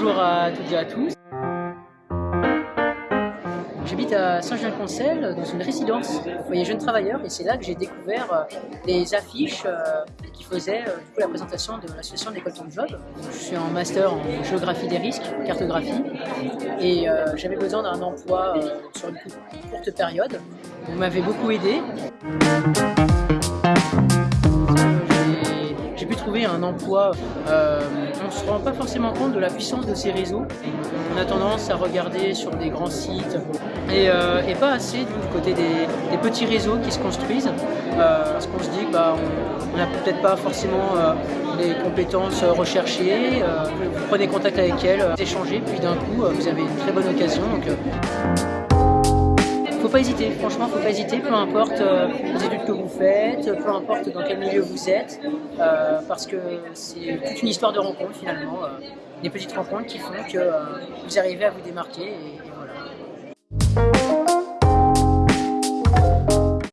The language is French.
Bonjour à toutes et à tous. J'habite à Saint-Jean-Concel dans une résidence foyer jeunes travailleurs et c'est là que j'ai découvert euh, des affiches euh, qui faisaient euh, la présentation de l'association d'école Ton Job. Je suis en master en géographie des risques, cartographie et j'avais besoin d'un emploi sur une courte période. Vous m'avez beaucoup aidé un emploi, euh, on se rend pas forcément compte de la puissance de ces réseaux. On a tendance à regarder sur des grands sites et, euh, pas assez du côté des, petits réseaux qui se construisent. Euh, parce qu'on se dit bah, n'a peut-être pas forcément les compétences recherchées. vous prenez contact avec elles, échangez, puis d'un coup, vous avez une très bonne occasion. Donc, faut pas hésiter, franchement, faut pas hésiter, peu importe euh, les études que vous faites, peu importe dans quel milieu vous êtes, euh, parce que c'est toute une histoire de rencontres finalement, euh, des petites rencontres qui font que vous arrivez à vous démarquer et voilà.